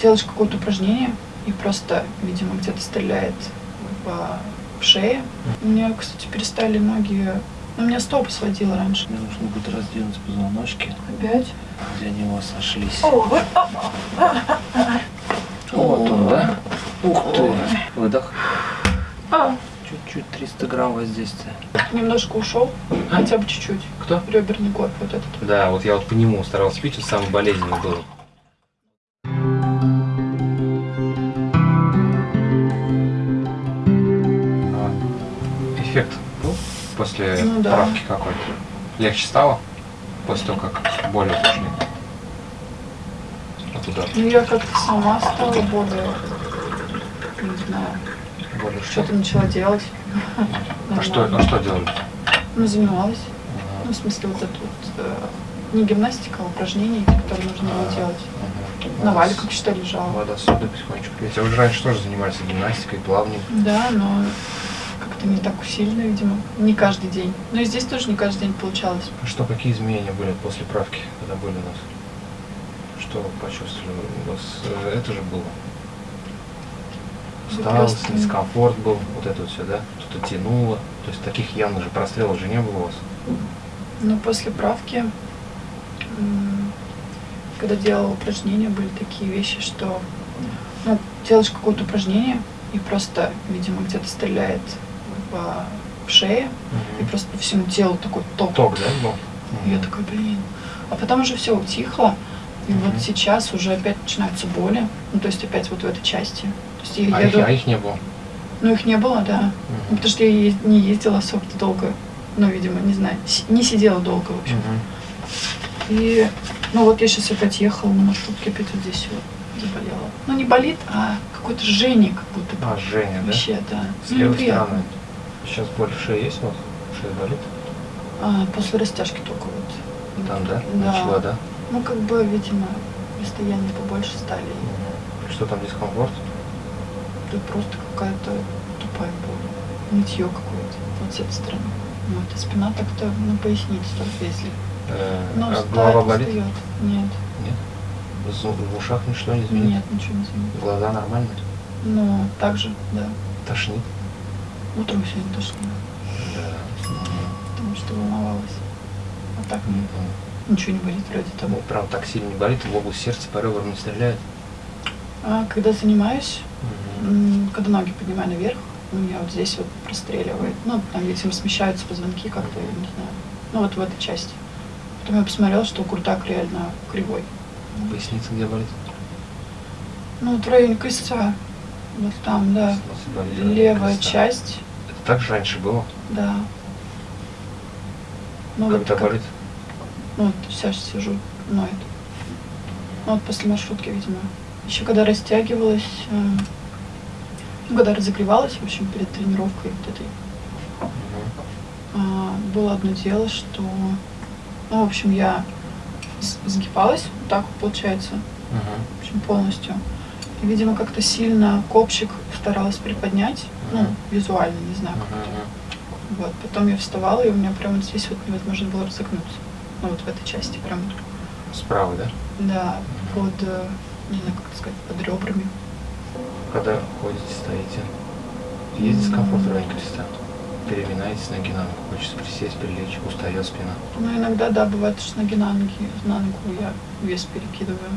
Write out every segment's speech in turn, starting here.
делаешь какое-то упражнение и просто, видимо, где-то стреляет в, в шее. У меня, кстати, перестали ноги... Ну, у меня стопы сводило раньше. Мне нужно будет раздвинуть позвоночки, Опять? где они у вас сошлись. О, вы- о, Вот он, да? Ух ты! Выдох. а, Чуть-чуть 300 грамм воздействия. немножко ушел, хотя бы чуть-чуть. Кто? Реберный горб вот этот. Да, вот я вот по нему старался пить, он самый болезненный был. Эффект был после Ну да. правки какой-то? Легче стало? После того, как боль ушли? От удара. Ну, я как-то сама стала более, не знаю, Более что? что-то начала делать. А что, а что делали? Ну, занималась. Ну, в смысле, вот это вот, э, не гимнастика, а упражнения, которые нужно было делать. Ага. На валиках что лежала. Вода сода потихонечку. Я уже раньше тоже занимались гимнастикой, плаванием. Да, но как-то не так сильно, видимо. Не каждый день. Но и здесь тоже не каждый день получалось. А Что, какие изменения были после правки, когда были у нас? Что почувствовали? У вас э, это же было? Вы Усталость, просто- дискомфорт был, вот это вот все, да? Что-то тянуло. То есть таких явно же прострелов же не было у вас. Но после правки, когда делала упражнения, были такие вещи, что ну, делаешь какое-то упражнение и просто, видимо, где-то стреляет в, в шее, и просто по всему телу такой ток. Ток, да, был? И я такой, блин. А потом уже все утихло, и Мгм. вот сейчас уже опять начинаются боли, ну то есть опять вот в этой части. То есть я А их, еду, а их не было? ну их не было, да. Ну, потому что я не ездила особо-то долго, ну, видимо, не знаю, не сидела долго, в общем. Мгм. И, ну вот я сейчас опять ехала на маршрутке, опять вот здесь вот заболела. Ну не болит, а какое-то жжение как будто. А, Женя, да? Вообще, да. С Ну, левой неприятно. стороны. Сейчас боль в шее есть у вас? Шея болит? А, после растяжки только вот. Там, да? Да. Начала, да? Ну, как бы, видимо, расстояние побольше стали. Что там, дискомфорт? Тут просто какая-то тупая боль. Нытье какое-то вот с этой стороны. Вот, а спина так-то на поясницу только если. Э, Но а встать голова болит? встает. Нет, Нет? В ушах ничего не звенит? нет, ничего не звенит. Глаза нормальные? Ну, так же, да. Тошнит? Утром сегодня тошнило, Да. потому что волновалась. А так нет. Мгм. Ничего не болит вроде того. Ну, прям так сильно не болит, в область сердца по ребрам не стреляет. А когда занимаюсь, м, когда ноги поднимаю наверх, у меня вот здесь вот простреливает. Ну, там, видимо, смещаются позвонки как-то, я не знаю. Ну, вот в этой части. Потом я посмотрела, что куртак реально кривой. Поясница где болит? Ну, вот в районе крестца. Вот там, да. Левая креста. часть, так же раньше было? да. Ну, вот Когда как- болит? Ну, вот сейчас сижу, ноет. Ну, вот после маршрутки, видимо. Еще когда растягивалась, э, ну, когда разогревалась, в общем, перед тренировкой вот этой, а, было одно дело, что, ну, в общем, я сгибалась, вот так вот получается, Мгм. в общем, полностью. И, видимо, как-то сильно копчик старалась приподнять, ну, визуально, не знаю, как это. Вот, потом я вставала, и у меня прямо вот здесь вот невозможно было разогнуться. Ну, вот в этой части прям, Справа, да? да, под, э, не знаю, как сказать, под ребрами. Когда ходите, стоите. Есть дискомфорт в районе креста? Переминаетесь ноги на ногу, хочется присесть, прилечь, устает спина. Ну, иногда, да, бывает, что с ноги на ноги, на ногу я вес перекидываю.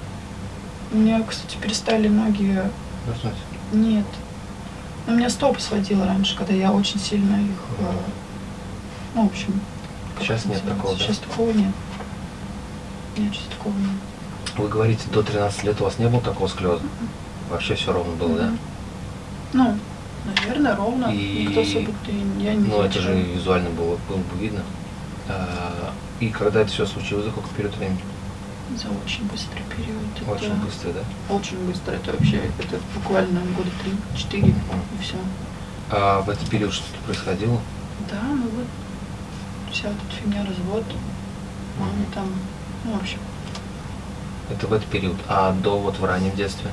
У меня, кстати, перестали ноги... Вернуть? Нет. У меня стопы сводило раньше, когда я очень сильно их... э, Ну, в общем... Сейчас нет называется? такого, да? Сейчас такого нет. Нет, сейчас такого нет. Вы говорите, до 13 лет у вас не было такого склеза? Вообще все ровно было, да? Мгм. Ну, наверное, ровно. И- Никто особо-то и я не Ну, это же визуально было, было бы видно. А, И когда это все случилось, за какой период времени? За очень быстрый период. Это Очень быстро, да? Очень быстро. Это вообще, это буквально года три-четыре, и все. А в этот период что-то происходило? Да, ну вот вся эта фигня, развод, мама там, ну, в общем. Это в этот период. А до вот в раннем детстве?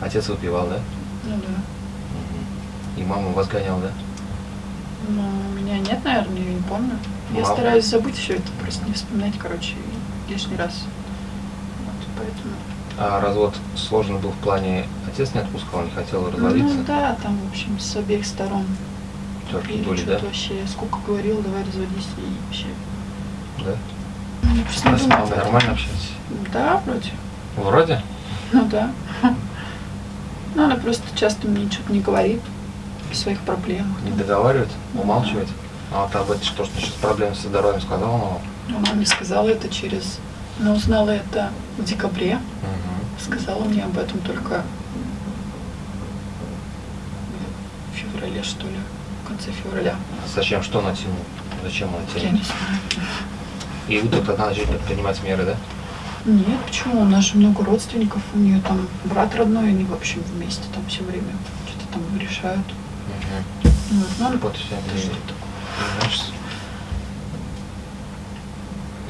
Отец выпивал, да? Ну да. И мама вас гоняла, да? Но меня нет, наверное, я не помню. Я Мама. стараюсь забыть все это, просто не вспоминать, короче, лишний раз. Вот, поэтому. А развод сложен был в плане, отец не отпускал, не хотел разводиться? Ну да, там, в общем, с обеих сторон. Терки были, да? вообще, сколько говорил, давай разводись, и вообще. Да? Ну, просто А не думала мамой нормально общаетесь? Да, вроде. Вроде? Ну да. Ну, она просто часто мне что-то не говорит о своих проблемах. Не договаривает? Умалчивает? А вот об этом что, что сейчас проблемы со здоровьем сказала мама? Она мне сказала это через... Она узнала это в декабре. Угу. Сказала мне об этом только в феврале, что ли, в конце февраля. Зачем? Что натянул? Зачем она Я тянет? не знаю. И вы тут одна начали предпринимать меры, да? Нет, почему? У нас же много родственников, у нее там брат родной, они, в общем, вместе там все время что-то там решают. Угу. Вот, ну, она Вот все тоже это такое.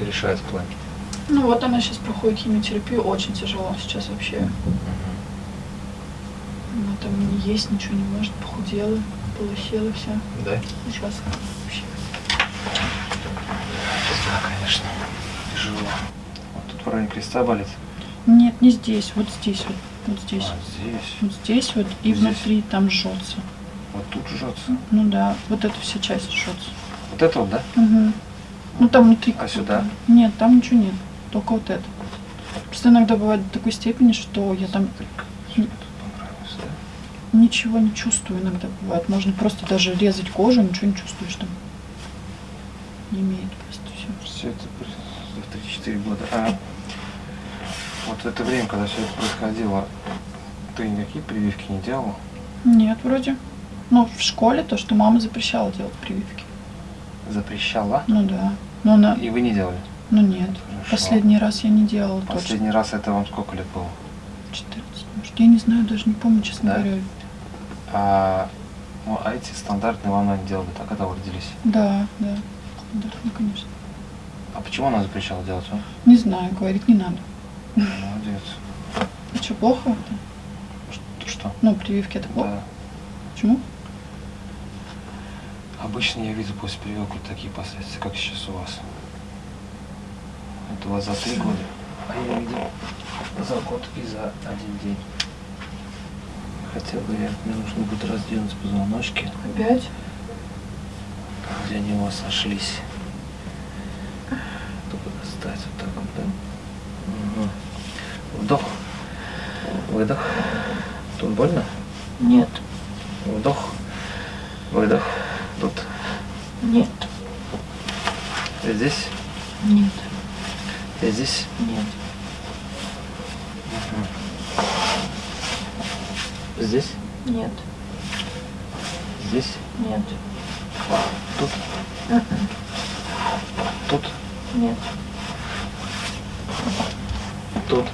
Решает в плане. Ну вот она сейчас проходит химиотерапию, очень тяжело сейчас вообще. Мгм. Она там не есть, ничего не может, похудела, полысела вся. Да? Сейчас вообще. Да, конечно. Тяжело. Вот тут в районе креста болит. Нет, не здесь, вот здесь вот, вот здесь. А, здесь. Вот здесь вот и Здесь. внутри там жжется. Вот тут жжется. Ну да, вот эта вся часть жжется. Вот это вот, да? Угу. Ну там внутри. А сюда? Нет, там ничего нет. Только вот это. Просто иногда бывает до такой степени, что я там ничего не чувствую иногда бывает. Можно просто даже резать кожу, ничего не чувствуешь там. Не имеет просто все. Все это при- в 3-4 года. А вот в это время, когда все это происходило, ты никакие прививки не делала? Нет, вроде. Ну, в школе то, что мама запрещала делать прививки. Запрещала? Ну да. Но она... И вы не делали? Ну нет. Хорошо. Последний раз я не делала точно. Последний раз это вам сколько лет было? 14, может. Я не знаю, даже не помню, честно Да? говоря. А, ну, а эти стандартные вам, наверное, делали, так, когда вы родились? Да, да. Да, ну, конечно. А почему она запрещала делать, а? Не знаю, говорит, не надо. Молодец. А что, плохо это? Что? Ну, прививки это плохо. Да. Почему? Обычно я вижу после прививок вот такие последствия, как сейчас у вас. Это у вас за три года, а я видел за год и за один день. Хотя бы я, мне нужно будет раздвинуть позвоночки, Опять? где они у вас сошлись. Только достать вот так вот, да? Мгм. Вдох, выдох. Тут больно? Нет, Вдох, выдох. Нет, И здесь, нет, и здесь. нет. Здесь, Нет, здесь, нет, тут, Мгм. тут, нет, тут,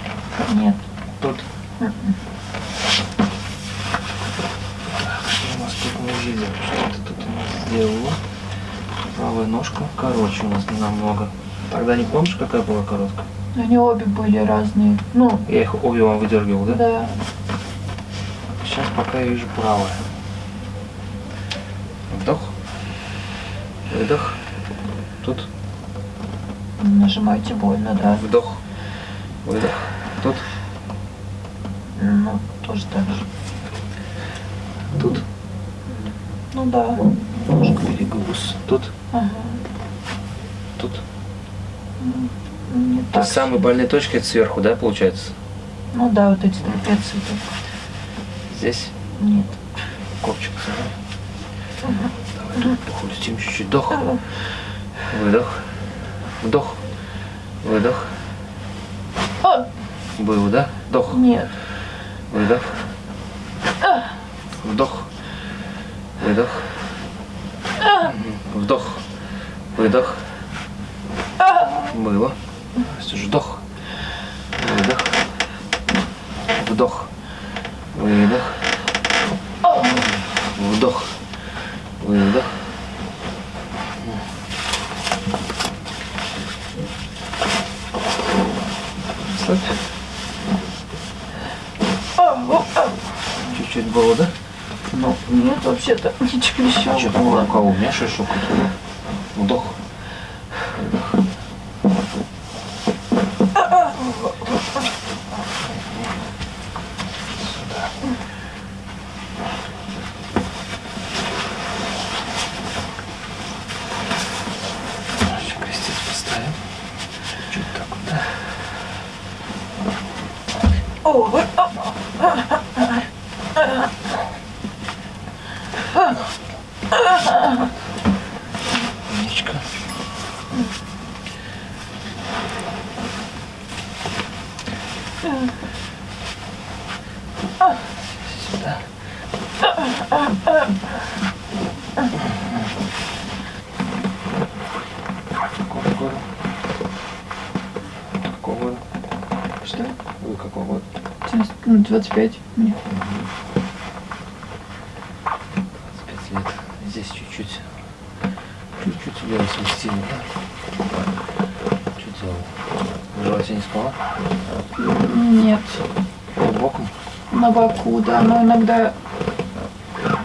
нет. тут. Мгм. Так, Правая ножка короче у нас намного. Тогда не помнишь, какая была короткая? Они обе были разные. Ну, Я их обе вам выдергивал, да? да. Сейчас пока я вижу правая. Вдох. Выдох. Тут. Нажимайте больно, да. Вдох. Выдох. Тут. Ну, тоже так же. Тут. Ну да. Ножка перегруз. Тут. Ну, Не То есть самые больные точки это сверху, да, получается? Ну да, вот эти трапеции. Здесь. Нет. Копчик сюда. Давай тут похрустим чуть-чуть. Вдох. Выдох. Вдох. Выдох. О, Было, да? Вдох. нет. Выдох. Вдох. Выдох. Мгм. Вдох. Выдох. Было. Вдох. Выдох. Вдох. Выдох. Вдох. Выдох. Слабь. Чуть-чуть было, да? Ну, нет, вообще-то ничего. А что такое рука у меня шишок? Вдох. Выдох. Еще крестец поставим. Чуть так вот, да? Умничка. Сюда. Какого года? Какого года? Что? Вы какого года? Ну, 25 мне. 25 лет. Здесь чуть-чуть. Чуть-чуть лево сместили, да? Что делал? В животе не спала? Нет. Под боком? На боку, да, но иногда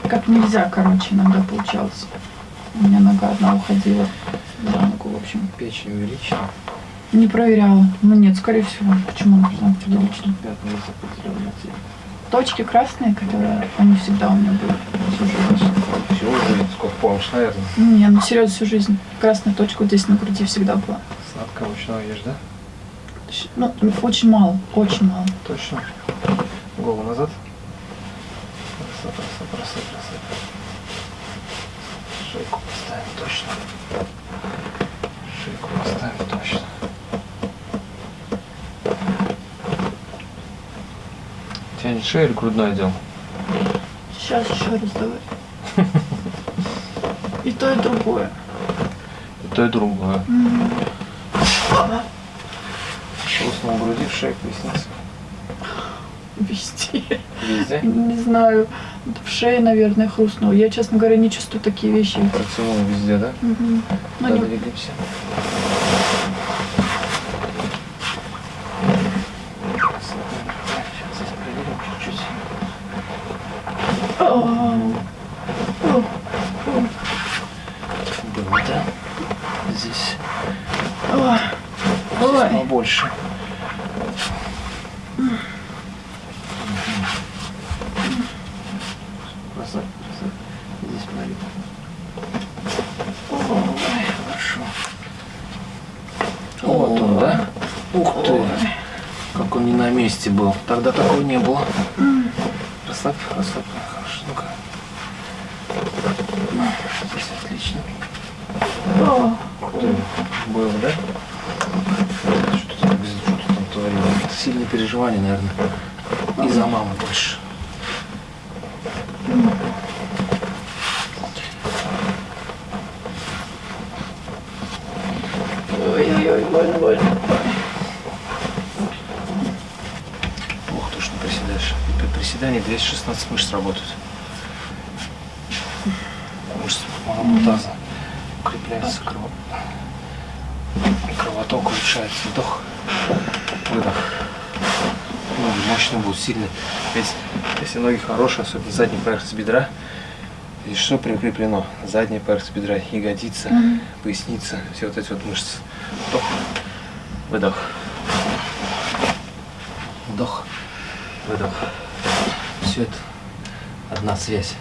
как нельзя, короче, иногда получалось. У меня нога одна уходила за ногу, в общем. Печень увеличена. Не проверяла. Ну нет, скорее всего. Почему? Пятна есть определенные теле. Точки красные, которые они всегда у меня были всю жизнь. Всю жизнь, сколько помнишь, наверное. Не, ну серьезно, всю жизнь. Красная точка вот здесь на груди всегда была. Сладкого мучного ешь, да? Ну, очень мало, очень мало. Точно. Голову назад. Расслабь, расслабь, расслабь, расслабь. Шейку поставим точно. Шейку поставим точно. Тянет шею или грудной отдел? Сейчас еще раз давай. И то, и другое. И то, и другое. М. Хрустнул в груди, в шею, поясница. Везде. Везде. Не знаю. В шее, наверное, хрустнуло. Я, честно говоря, не чувствую такие вещи. Протянул везде, да? Мгм. Ну, не- двигаемся. Было, да? Здесь о. здесь Ой. побольше. Красавица, красавица. Здесь налит. Ой, хорошо. Вот он, да? Ух ты! Как он не на месте был. Тогда такого не было. Расслабь, расслабь. Хорошо, ну-ка. Здесь отлично. Было, да? Что ты там, что там творил? Это сильные переживания, наверное. Из-за мамы больше. 16 мышц работают. Мышцы малого таза укрепляется крово... кровоток, улучшается вдох, выдох. Ноги мощные будут, сильные. Ведь если ноги хорошие, особенно задний поверхность бедра, здесь что прикреплено? Задняя поверхность бедра, ягодица, mm поясница, все вот эти вот мышцы. Вдох, выдох. Вдох, выдох. Все это одна связь.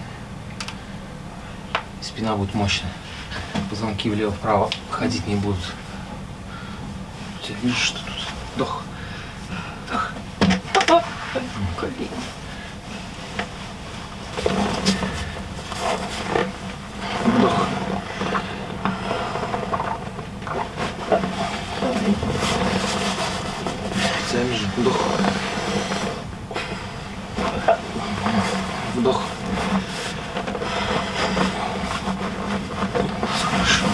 Спина будет мощная. Позвонки влево-вправо ходить не будут. У тебя видишь, что тут? Вдох. Вдох. Колени. Вдох. Специально же. Вдох. Вдох. Хорошо.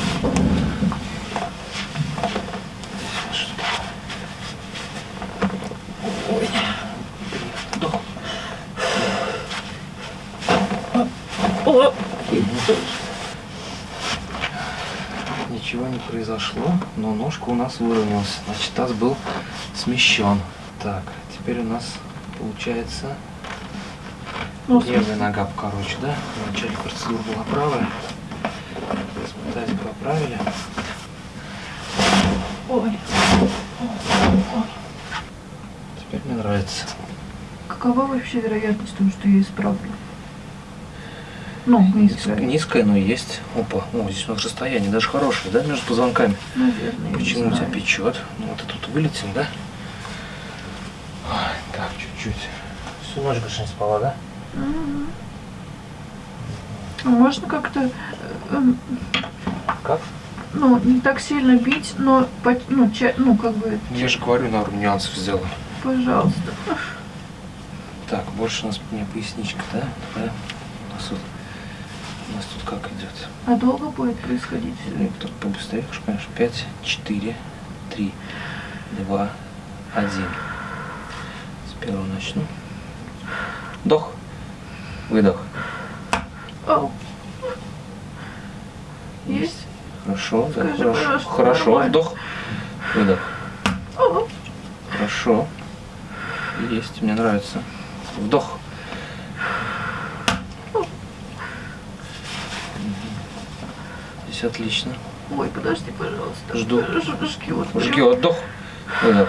Что? Ой. Вдох. Ничего не произошло, но ножка у нас выровнялась. Значит, таз был смещен. Так, теперь у нас получается Ну, левая нога покороче, да? В начале процедуры была правая. Тазик поправили. Ой. Теперь мне нравится. какова вообще вероятность того, что я исправлю? Ну, не Низк- исправлю. Низкая, но есть. Опа, о, здесь у нас расстояние даже хорошее, да, между позвонками. Наверное, Почему у тебя печет? Ну вот и тут вылетим, да? Ой, так, чуть-чуть. Всю ночь больше не спала, да? А Можно как-то, э, эм, Как? ну, не так сильно бить, но, по- ну, ча- ну, как бы, Я же говорю, на нюансов сделаю. пожалуйста. Так, больше у нас не поясничка, да? Да? У нас тут, у нас тут как идет? А долго будет происходить Ну, так побыстрее, конечно. 5, 4, 3, 2, 1. С первого начну. Вдох. Выдох. Ау. Есть? Хорошо, да, Скажи, хорошо. Хорошо, нормально. вдох. Выдох. Ау. Хорошо. Есть, мне нравится. Вдох. Здесь отлично. Ой, подожди, пожалуйста. Жду. Ж- Жгет. прям. Жги, вдох. Выдох.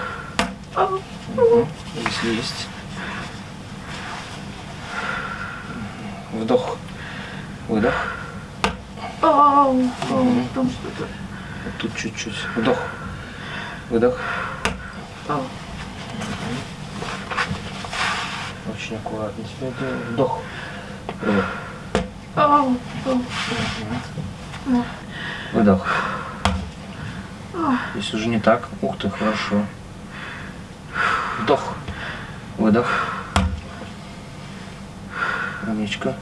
Ау. Мгм. Если есть. Вдох. Выдох. Там что-то. Вот тут чуть-чуть. Вдох. Выдох. Очень аккуратно делаю. Вдох. Выдох. Выдох. Если уже не так, ух ты, хорошо. Вдох. Выдох. Умничка.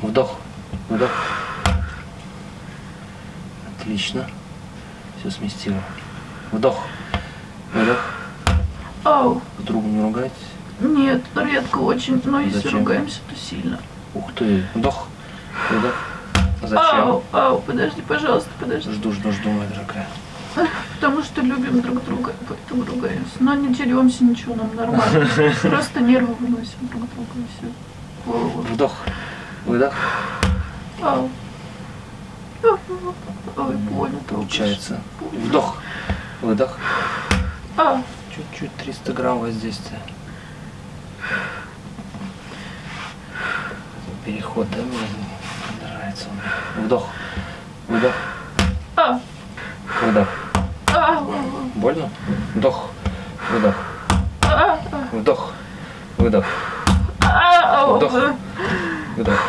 Вдох. Выдох. Отлично. Все сместило. Вдох. Выдох. Ау. С другом не ругайтесь. Нет, редко очень, но если Зачем? ругаемся, то сильно. Ух ты. Вдох. Выдох. Зачем? Ау, ау, подожди, пожалуйста, подожди. Жду, жду, жду, моя дорогая. Потому что любим друг друга, поэтому ругаемся. Но не деремся, ничего, нам нормально. Просто нервы выносим друг друга и все. Вдох. Выдох. Ау. Ой, больно Получается. Вдох. Выдох. А, Чуть-чуть 300 грамм воздействия. Переход, да, он. Вдох. Выдох. а, Выдох. а, Больно? Вдох. Выдох. а, Вдох. Выдох. а, Вдох. Выдох.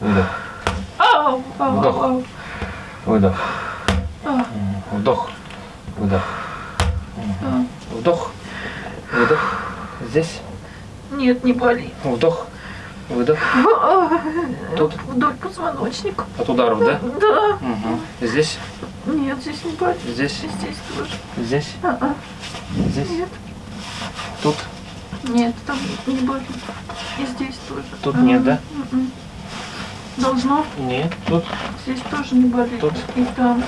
Выдох. ау, ау, Вдох. ау. Выдох. А, Вдох. Выдох. а. Вдох. Выдох. Здесь. Нет, не болит. Вдох. Выдох. Тут. Вдоль позвоночника. От ударов, да? Да. Угу. Здесь. Нет, здесь не болит. Здесь. Здесь тоже. Здесь. А, а. Здесь. Нет. Тут. Нет, там не болит. И здесь тоже. Тут А, нет, да? м-м. Должно. Нет. Тут. Здесь тоже не болит. Тут. И там.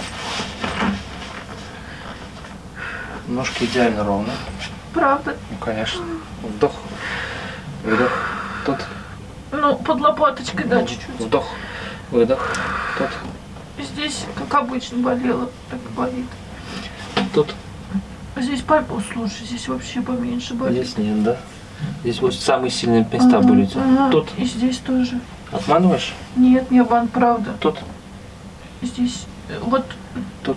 Ножки идеально ровно. Правда. Ну, конечно. Вдох. Выдох. Тут. Ну, под лопаточкой, да, чуть-чуть. Вдох. Выдох. Тут. Здесь, как обычно, болело, так болит. Тут. Здесь пальпу, слушай, здесь вообще поменьше болит. Здесь нет, да? Здесь вот самые сильные места Ага, были ага. Тут. И здесь тоже. Обманываешь? Нет, не обман, правда. Тут. Здесь, э, вот Тут.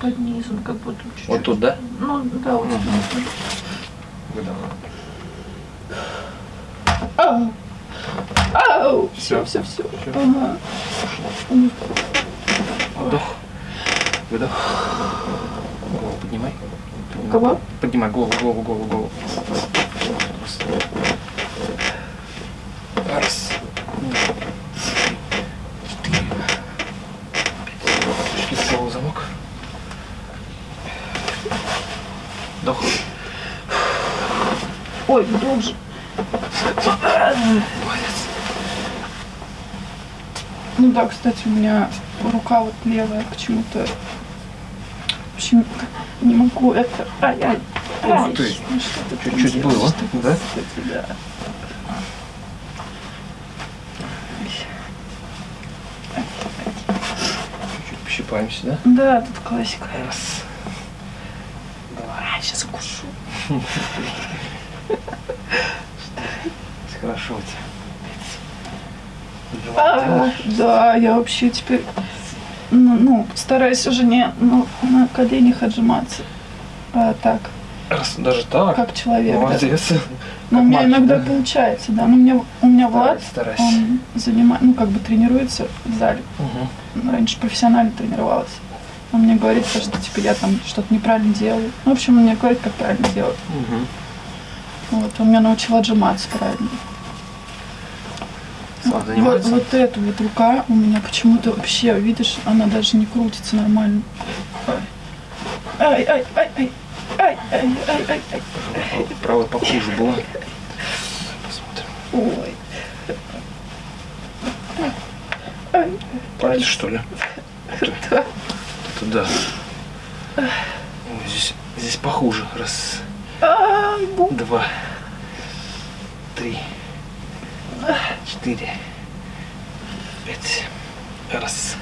под низом, как будто чуть-чуть. Вот тут, да? Ну, да, вот Мгм. здесь. Выдох. Ау! Все, все, все. Ага. Вдох. Выдох. Голову поднимай. Поднимай. Кого? Поднимай голову, голову, голову, голову. Раз. Фиксировал замок. Вдох. Ой, глубже. Молодец. Ну да, кстати, у меня рука вот левая почему-то. В общем, не могу это. Ай-ай. Ух ты. ну Чуть-чуть было, Что да? кстати, да. Чуть-чуть пощипаемся, да? Да, тут классика. Раз. А, сейчас укушу. Хорошо у тебя. А, да, я вообще теперь ну, ну, стараюсь уже не ну, на коленях отжиматься, а так, Раз, даже так? как человек. да. Молодец. Но у Как меня мальчик, иногда да? получается, да. Но у меня, у меня Влад, старайся. он занимает, ну, как бы тренируется в зале. Ну, Раньше профессионально тренировалась. Он мне говорит, что типа я там что-то неправильно делаю. Ну, в общем, он мне говорит, как правильно делать. Мгм. Вот, он меня научил отжиматься правильно. Вот, занимается? вот эта вот рука у меня почему-то вообще, видишь, она даже не крутится нормально. Ай, ай, ай, ай, ай, ай, ай, ай, ай. Правая похуже была. Посмотрим. Ой. Ай, Пальцы, что ли? да. Это да. Ой, здесь, здесь похуже. Раз, Ай, два, три, четыре, пять. Раз,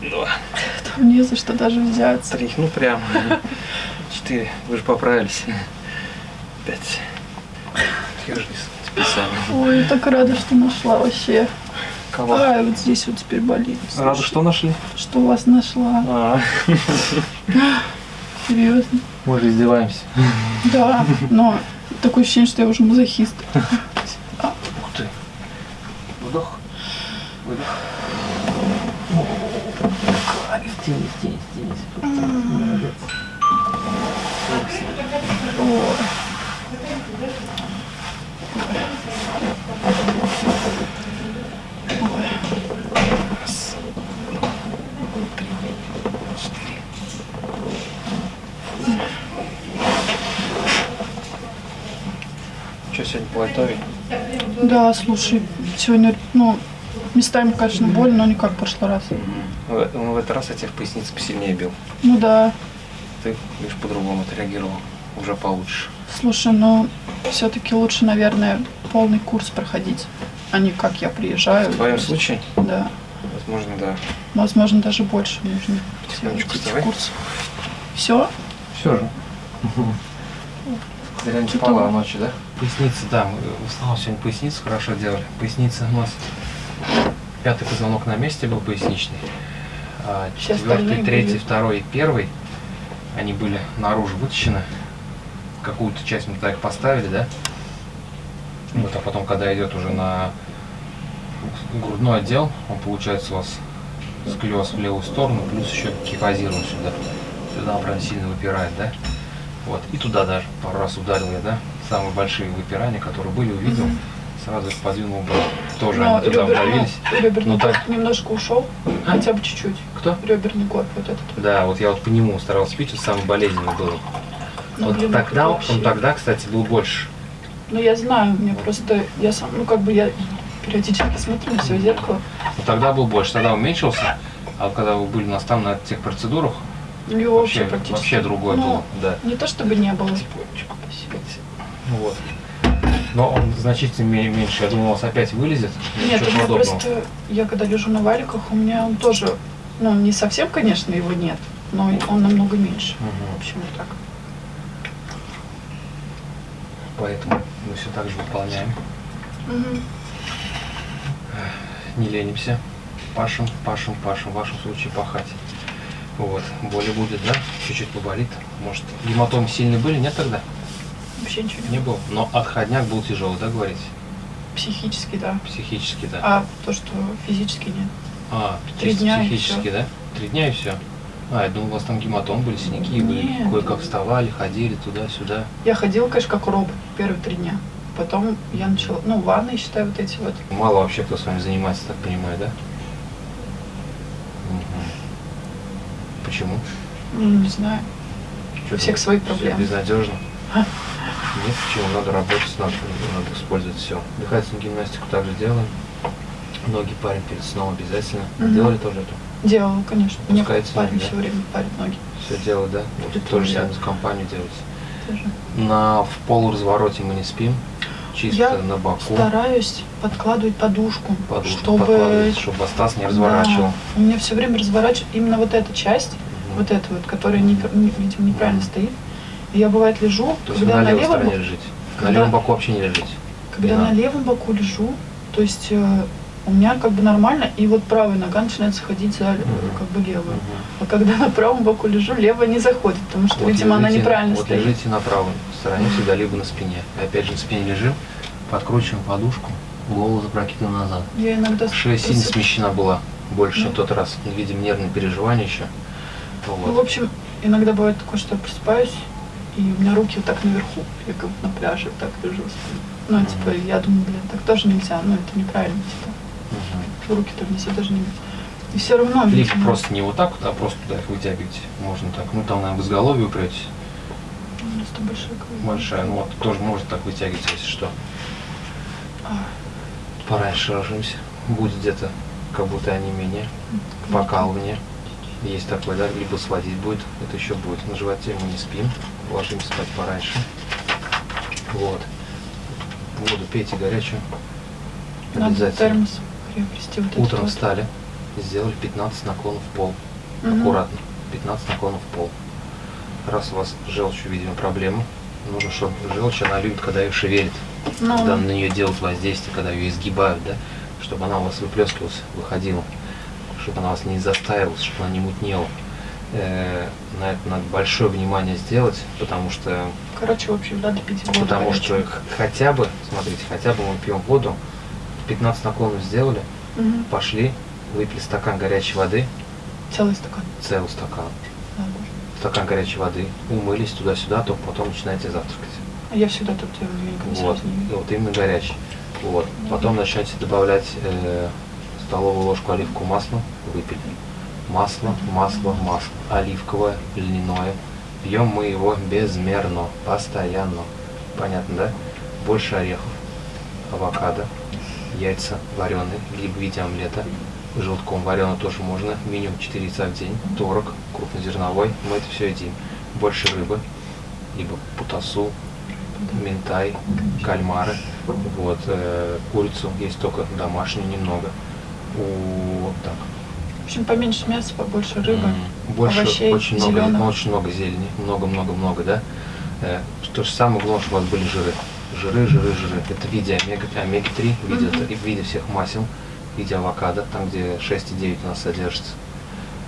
два, Там не за что даже взяться. три. Ну прям. Четыре. Вы же поправились. Пять. Держись. Специально. Ой, я так рада, что нашла вообще. Кого? Ай, вот здесь вот теперь болит. Рада, что нашли? Что вас нашла. А, Серьезно. мы же издеваемся. Да, но такое ощущение, что я уже мазохист. Ух ты. Вдох. Выдох. Стенись, стенись, стенись. Молодец. Четыре. Что сегодня по лайтове? Да, слушай, сегодня, ну, местами, конечно, больно, но не как в прошлый раз. В, ну, в этот раз я тебя в пояснице посильнее бил. Ну да, Ты лишь по-другому отреагировал. Уже получше. слушай, ну, все-таки лучше, наверное, полный курс проходить, а не как я приезжаю. В твоем случае, Да, возможно, да. возможно, даже больше нужно Потихонечку давай. курс. Все? Все же. Зря не Что спала ночью, да? Поясница, да. Мы в основном сегодня поясницу хорошо делали. Поясница у нас пятый позвонок на месте был поясничный. А четвертый, третий, были- второй и первый, они были наружу вытащены. Какую-то часть мы туда их поставили, да? Вот, а потом, когда идет уже на грудной отдел, он получается у вас склероз в левую сторону, плюс еще кифозирован сюда. Сюда он прям сильно выпирает, да? Вот, и туда даже пару раз ударил я, да? Самые большие выпирания, которые были, увидел, сразу подвинул бы. Тоже Но они туда ребер- вдавились. ну, реберный Ну, так. немножко ушел, А? хотя бы чуть-чуть. Кто? Реберный горб вот этот. Да, вот я вот по нему старался пить, он самый болезненный был. Ну, вот блин, тогда, это он вообще- тогда, кстати, был больше. Ну, я знаю, мне просто, я сам, ну, как бы я периодически смотрю на себя в зеркало, Но тогда был больше, тогда уменьшился. А вот когда вы были у нас там на тех процедурах, ну, его вообще, вообще, вообще другое ну, было. Да. Не то чтобы не было. Ну Вот. Но он значительно ме- меньше. Я думал, у вас опять вылезет. Нет, у меня просто, я когда лежу на валиках, у меня он тоже, ну, не совсем, конечно, его нет, но он намного меньше. В Мгм. общем, вот так. Поэтому мы все так же выполняем. Не ленимся. Пашем, пашем, пашем. В вашем случае пахать. Вот. Боли будет, да? Чуть-чуть поболит. Может, гематомы сильные были? Нет тогда? Вообще ничего не Не был. Но отходняк был тяжелый, да, говорите? Психически, да. Психически, да. А то, что физически нет. А, Три дня и психически, да? Три дня и все. А, я думал, у вас там гематом были, синяки были. Нет. Кое-как вставали, ходили туда-сюда. Я ходила, конечно, как робот первые три дня. Потом я начала, ну, ванны, считай, вот эти вот. Мало вообще кто с вами занимается, так понимаю, да? Мгм. Почему? Ну, не знаю. Чё У всех свои проблемы. Безнадежно. А? Нет, почему? Надо работать, надо, надо использовать все. Дыхательную гимнастику также делаем. Ноги парим перед сном обязательно. Мгм. Делали тоже это? Делала, конечно. Мне парень да? все время парит ноги. Все делать, да? Вот тоже я. самое за компанию делать. Тоже. На в полуразвороте мы не спим. Чисто Я на боку. Стараюсь подкладывать подушку, Подушку чтобы... чтобы таз не разворачивал. Да, у меня все время разворачивает именно вот эта частсть, Мгм. вот эта вот, которая, не- не- видимо, неправильно стоит. Я бывает лежу, То есть когда на левом, стороне боку- лежите. На Когда- левом боку вообще не лежите. когда не на левом боку лежу, то есть э, у меня как бы нормально, и вот правая нога начинает заходить за Мгм. как бы левую. Мгм. А когда на правом боку лежу, левая не заходит, потому что, Вот видимо, она лежите- неправильно вот стоит. лежите на правой стороне всегда, либо на спине. И опять же на спине лежим, подкручиваем подушку, голову запрокидываем назад. Я иногда Шея сильно смещена была, больше, Да. в тот раз. Видим нервные переживания еще. Ну, в Вот. общем, иногда бывает такое, что я просыпаюсь, и у меня руки вот так наверху, я как на пляже вот так лежу. Ну, типа, я думаю, блин, так тоже нельзя, ну, это неправильно, типа, Мгм. руки-то внизу должны быть. И все равно, Либо видимо, просто не вот так вот, а просто туда их вытягиваете. Можно так. Ну там, наверное, в изголовье упретесь. ну, просто большая голова. Большая. Ну вот тоже можно так вытягивать, если что. А, Пораньше ложимся. Будет где-то как будто онемение, ну, покалывание. Есть такое, да, либо сводить будет, это еще будет. На животе мы не спим, ложимся спать пораньше. Вот. Воду пейте горячую. Надо Обязательно. термос приобрести вот Утром вот. встали, сделали 15 наклонов в пол. Мгм. Аккуратно. 15 наклонов в пол. Раз у вас с желчью, видимо, проблема, нужно, чтобы желчь, она любит, когда ее шевелит, Ну, когда на нее делают воздействие, когда ее изгибают, да, чтобы она у вас выплескивалась, выходила, чтобы она вас не застаивалась, чтобы она не мутнела. Э, на это надо большое внимание сделать, потому что, короче, в общем, надо пить воду потому что горячую. хотя бы, смотрите, хотя бы мы пьем воду, 15 наклонов сделали, Мгм. пошли, выпили стакан горячей воды, Целый стакан. целый стакан, Надо. стакан горячей воды, умылись туда-сюда, только потом начинаете завтракать. А я всегда так делаю, я никогда Вот, не вот именно горячий. Вот. Потом начнете добавлять э, столовую ложку оливкового масла, выпили. Масло, масло, масло. Оливковое, льняное. Пьем мы его безмерно, постоянно. Понятно, да? Больше орехов, авокадо, яйца вареные, либо в виде омлета. Желтком варено тоже можно. Минимум 4 яйца в день. Творог крупнозерновой. Мы это все едим. Больше рыбы, либо путасу, ментай, кальмары, вот, э, курицу есть только домашнюю немного. У, так, общем, поменьше мяса, побольше рыбы. м, больше, овощей, очень много, зелёного. очень много зелени, много-много-много, да. Э, то же самое главное, чтобы у вас были жиры. Жиры, жиры, жиры. Это в виде омега, омега-3, в виде, Мгм. и в виде всех масел, в виде авокадо, там где 6,9 у нас содержится.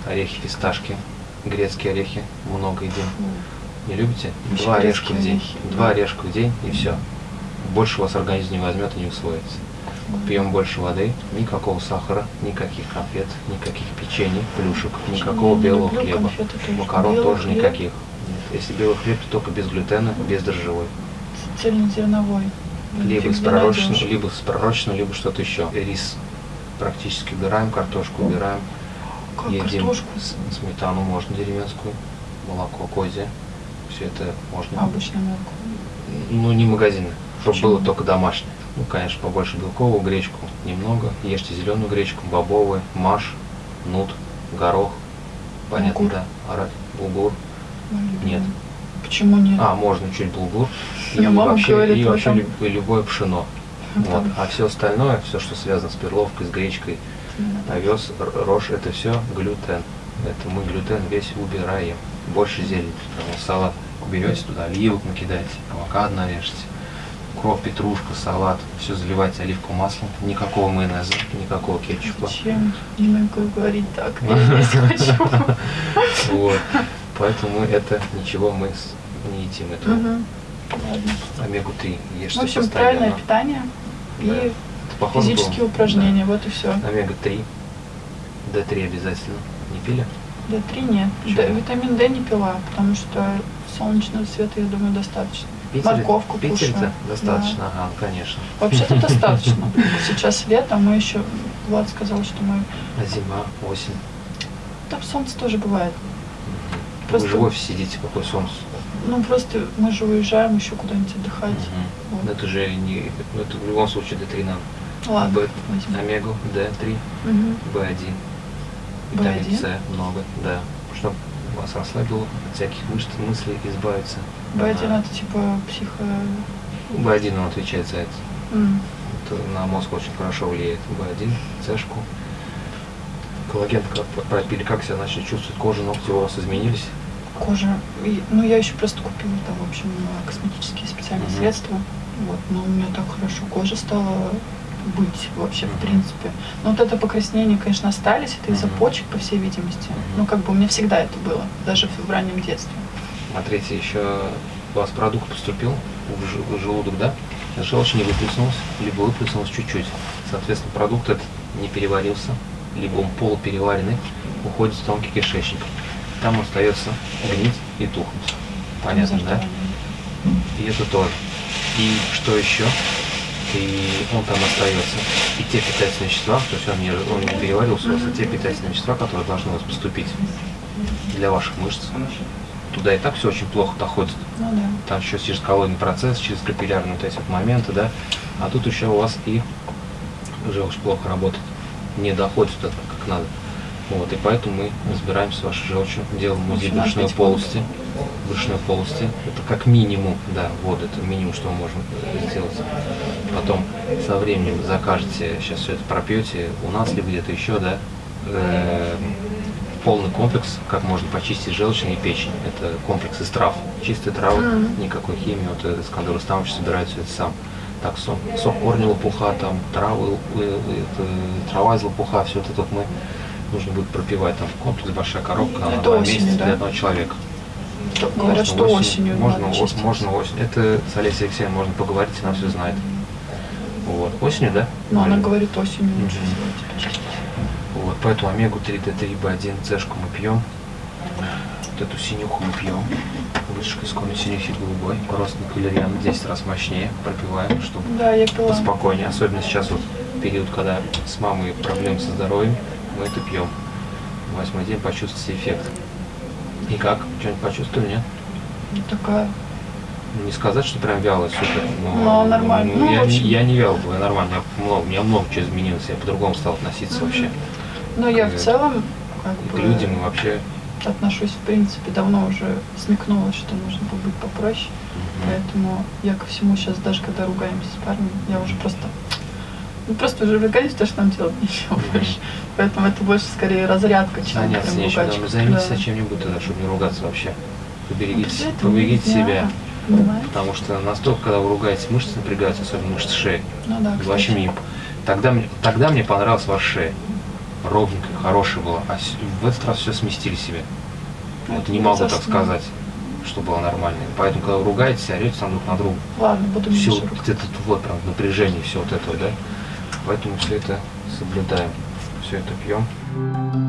Орехи, фисташки, грецкие орехи, много едим. Не любите? Два орешка в день. орехи, Два орешка в день и все. Больше у вас организм не возьмет и не усвоится. Пьем больше воды, никакого сахара, никаких конфет, никаких печений, плюшек, никакого белого хлеба. Макарон тоже хлеб. никаких. Нет. Если белый хлеб, то только без глютена, без дрожжевой. Цельнозерновой. Либо с пророчным, либо с пророчным, либо что-то еще. Рис практически убираем, картошку убираем. Как Едим картошку? сметану можно деревенскую, молоко козье. Все это можно. А, обычное молоко. Ну, не магазины, чтобы было только домашнее. Ну, конечно, побольше белковую гречку немного. Ешьте зеленую гречку, бобовый, маш, нут, горох. Понятно, Булгур. да? Арат, булгур. Нет. Почему нет? А, можно чуть булгур. И мама вообще, говорит, и вообще и любое пшено. Ну, Вот. там, А все остальное, все, что связано с перловкой, с гречкой, да. овес, рожь, это все глютен. Это мы глютен весь убираем. Больше. Потому что салат берете туда, оливок накидаете, авокадо нарежете, укроп, петрушка, салат, все заливайте оливковым маслом, никакого майонеза, никакого кетчупа. Зачем? Не могу говорить так. Я есть хочу. Вот. Поэтому это ничего мы не едим. Это Мгм. Ладно. омегу-3 ешьте В общем, правильное питание и физические упражнения. Вот и все. Омега-3, D3 обязательно. Не пили? D3 нет. Витамин D не пила, потому что солнечного света, я думаю, достаточно. Питере? Морковку Питере-то кушаю. достаточно, ага, ну, конечно. Вообще-то достаточно. Сейчас лето, мы еще... Влад сказал, что мы... А зима, осень. Там солнце тоже бывает. Вы Просто- же в офисе сидите, какое солнце. Ну, просто мы же уезжаем еще куда-нибудь отдыхать. Мгм. Вот. Это же не, ну, это в любом случае D3 надо. Ладно, Б, возьмем. омегу, D3, Мгм. B1, витамин B1? С много, да. Чтобы вас расслабило, от всяких мыслей избавиться. B1 Ага. это типа психо... B1 он отвечает за это. М. Это на мозг очень хорошо влияет. B1, С-шку. Коллаген как пропили, как себя начали чувствовать, кожа, ногти у вас изменились. кожа. И, ну, я еще просто купила там, в общем, косметические специальные Мгм. средства. Вот, но у меня так хорошо кожа стала быть вообще, в принципе. Но вот это покраснение, конечно, остались. Это из-за почек, по всей видимости. Ну, как бы у меня всегда это было, даже в, раннем детстве. Смотрите, еще у вас продукт поступил в желудок, да? Желчь не выплеснулась, либо выплеснулась чуть-чуть. Соответственно, продукт этот не переварился, либо он полупереваренный, уходит в тонкий кишечник. Там остается гнить и тухнуть. Понятно, да? И это тоже. И что еще? И он там остается. И те питательные вещества, то есть он не, он не переварился, у вас, а те питательные вещества, которые должны у вас поступить для ваших мышц, туда и так все очень плохо доходит. Ну да. Там еще через коллоидный процесс, через капиллярные вот эти вот моменты, да. А тут еще у вас и желчь плохо работает, не доходит туда как надо. Вот, и поэтому мы разбираемся с вашей желчью, делаем УЗИ брюшной полости. Брюшной полости. Это как минимум, да, вот это минимум, что мы можем э, сделать. Потом со временем закажете, сейчас все это пропьете у нас, либо где-то еще, да, э, полный комплекс, как можно почистить желчные и печень. Это комплекс из трав. Чистые травы, Мгм. никакой химии, вот Искандер Рустамович собирает все это сам. Так, сок, сок корня лопуха, там, травы, э, это, трава из лопуха, все это вот мы нужно будет пропивать. Там комплекс большая коробка на Это два осенью, месяца да? для одного человека. Говорят, Можно что осенью можно, надо о- чистить. можно осенью. Это с Олесей Алексеевной можно поговорить, она все знает. Вот. Осенью, да? Но она говорит, осенью типа, чистить. Вот, поэтому омегу-3, Д3, B1, Цешку мы пьем. Вот эту синюху мы пьем. Вытяжка из корня синюхи голубой. Родственник валериан 10 раз мощнее пропиваем, чтобы Да, я пила. поспокойнее. Особенно сейчас вот период, когда с мамой проблемы со здоровьем, мы это пьем. Восьмой день почувствуйте эффект. И как? Что-нибудь почувствовали, нет? Ну, Такая. Ну, Не сказать, что прям вяло, супер. Но, Но нормально. ну, Ну, я, общем. я не вял, я нормально. Я много, у меня много чего изменилось, я по-другому стал относиться вообще. Но я в целом как к бы, людям вообще. отношусь, в принципе, давно уже смекнула, что нужно побыть попроще. Поэтому я ко всему сейчас, даже когда ругаемся с парнем, я уже просто... Ну, просто уже ругаюсь, то, что нам делать нечего Мгм. больше. Поэтому это больше скорее разрядка, чем Заняться прям нечем, ругачка. да, займитесь Да. чем-нибудь тогда, чтобы не ругаться вообще. Поберегите, Ну, поберегите нельзя, себя. Понимаете? Потому что настолько, когда вы ругаетесь, мышцы напрягаются, особенно мышцы шеи. Ну да, кстати. Вообще мне, тогда, тогда мне понравилась ваша шея. Ровненькая, хорошая была. А в этот раз все сместили себе. Вот Это не могу так сказать, что было нормально. Поэтому, когда вы ругаетесь, орете там друг на друга. Ладно, буду все вот это вот прям напряжение, все вот это, да. Поэтому все это соблюдаем, все это пьем.